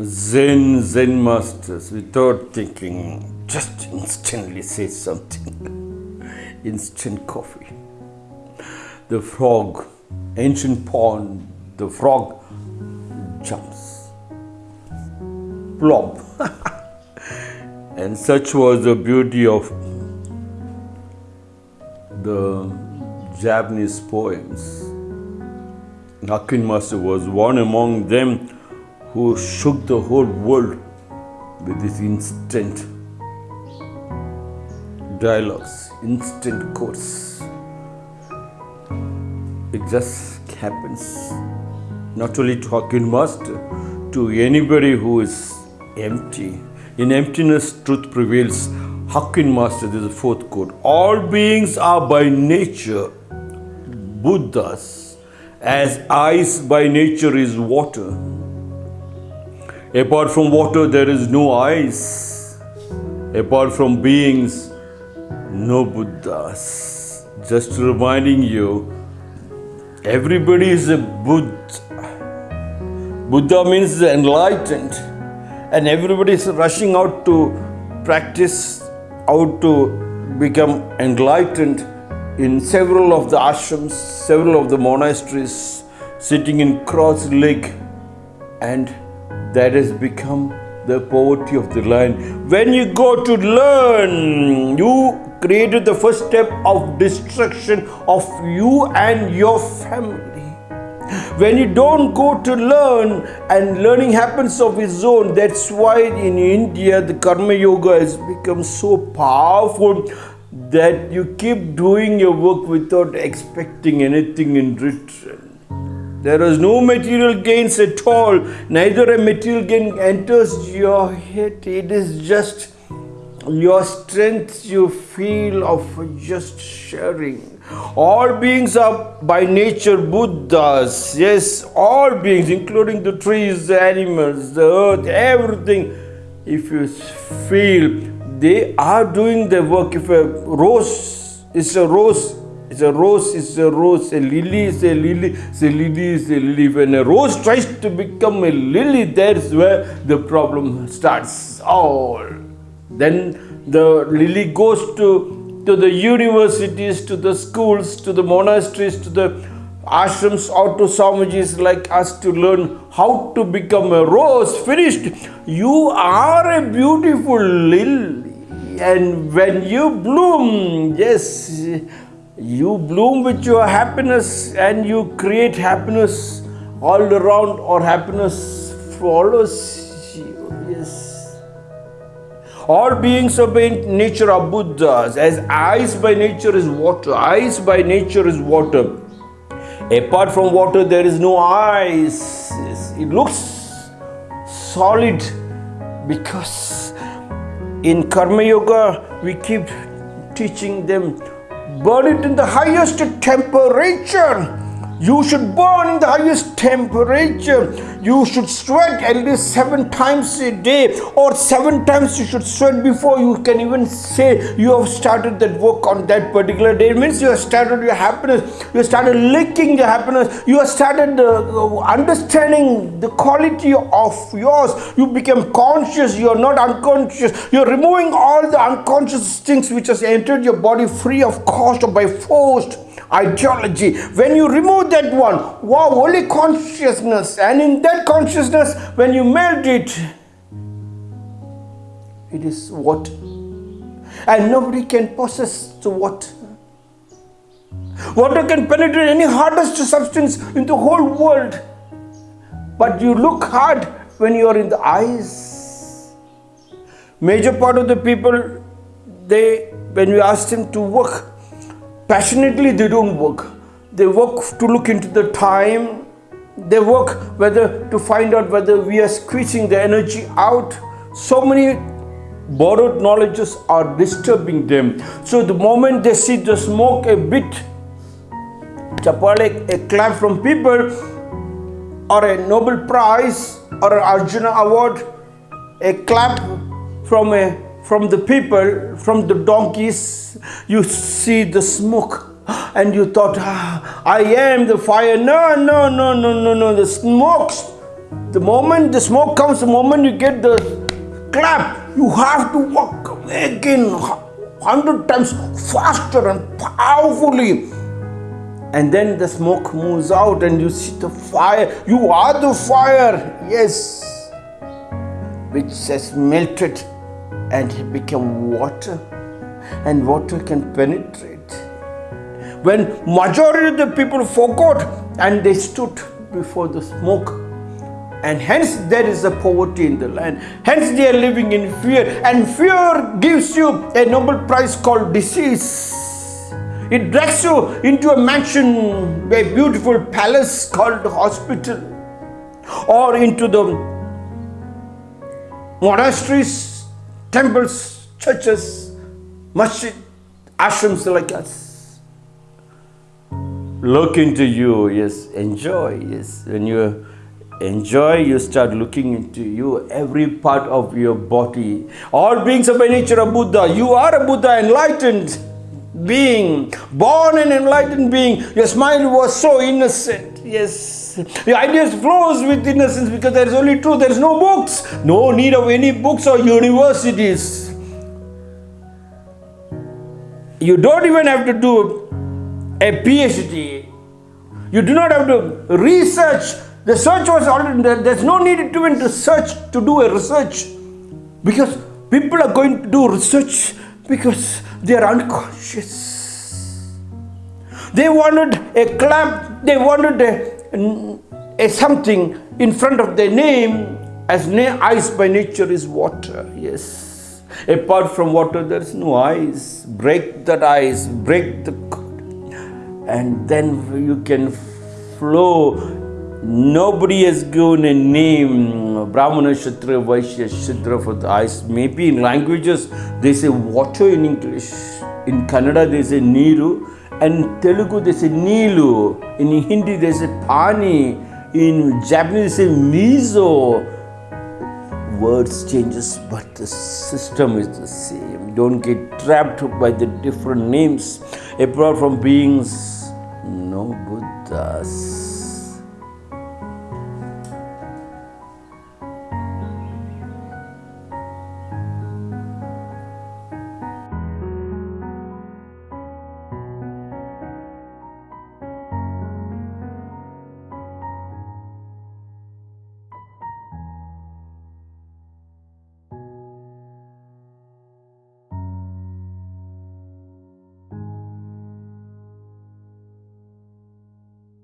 Zen Zen masters, without thinking, just instantly say something. Instant coffee. The frog, ancient pond, the frog jumps. Plop. and such was the beauty of the Japanese poems. Hakuin Master was one among them who shook the whole world with his instant dialogues, instant quotes. It just happens not only to Master, to anybody who is empty. In emptiness, truth prevails. Hakuin Master, this is the fourth quote. All beings are by nature Buddhas, as ice by nature is water. Apart from water, there is no ice. Apart from beings, no Buddhas. Just reminding you, everybody is a Buddha. Buddha means enlightened, and everybody is rushing out to practice how to become enlightened in several of the ashrams, several of the monasteries, sitting in cross leg, and that has become the poverty of the land. When you go to learn, you created the first step of destruction of you and your family. When you don't go to learn and learning happens of its own, that's why in India the Karma Yoga has become so powerful that you keep doing your work without expecting anything in return. There is no material gains at all, neither a material gain enters your head. It is just your strength you feel of just sharing. All beings are by nature Buddhas. Yes, all beings, including the trees, the animals, the earth, everything. If you feel they are doing the work. If a rose is a rose, it's a rose it's a rose, a lily is a lily, it's a lily is a lily. When a rose tries to become a lily, that's where the problem starts. Oh, then the lily goes to, to the universities, to the schools, to the monasteries, to the ashrams or to Swamijis like us to learn how to become a rose finished. You are a beautiful lily and when you bloom, yes, you bloom with your happiness and you create happiness all around or happiness follows you. Yes. All beings of nature are Buddhas, as ice by nature is water. Ice by nature is water. Apart from water, there is no ice. It looks solid because in Karma Yoga, we keep teaching them burn it in the highest temperature you should burn in the highest temperature. You should sweat at least seven times a day, or seven times you should sweat before you can even say you have started that work on that particular day. It means you have started your happiness, you have started licking your happiness, you have started uh, understanding the quality of yours. You become conscious, you are not unconscious. You are removing all the unconscious things which has entered your body free of cost or by force ideology. When you remove that one, wow, only consciousness, and in that consciousness, when you melt it, it is what? And nobody can possess the what? Water can penetrate any hardest substance in the whole world. But you look hard when you are in the eyes. Major part of the people, they when you ask them to work, passionately they don't work. They work to look into the time. They work whether to find out whether we are squeezing the energy out. So many borrowed knowledges are disturbing them. So the moment they see the smoke a bit chapale a clap from people or a nobel prize or an arjuna award a clap from a from the people, from the donkeys, you see the smoke and you thought, ah, I am the fire. No, no, no, no, no, no. The smoke the moment the smoke comes, the moment you get the clap, you have to walk again hundred times faster and powerfully. And then the smoke moves out, and you see the fire. You are the fire, yes, which has melted and become water, and water can penetrate. When majority of the people forgot and they stood before the smoke and hence there is a poverty in the land. Hence they are living in fear and fear gives you a noble prize called disease. It drags you into a mansion a beautiful palace called hospital or into the monasteries temples churches masjid ashrams like us. Look into you yes enjoy yes. When you enjoy you start looking into you every part of your body. All beings are by nature a buddha. You are a buddha enlightened being born an enlightened being. Your smile was so innocent yes the ideas flows with innocence because there is only truth there is no books no need of any books or universities you don't even have to do a PhD. You do not have to research. The search was already there. There's no need to even research to do a research because people are going to do research because they are unconscious. They wanted a clap, they wanted a, a something in front of their name as ice by nature is water. Yes. Apart from water, there is no ice. Break that ice, break the and then you can flow. Nobody has given a name, Brahmana, Kshatriya, Vaishya, for the eyes. Maybe in languages they say water in English. In Kannada they say Niru. And Telugu they say Nilu. In Hindi they say Pani. In Japanese they say Mizo. Words changes but the system is the same. Don't get trapped by the different names apart from beings no Buddhas.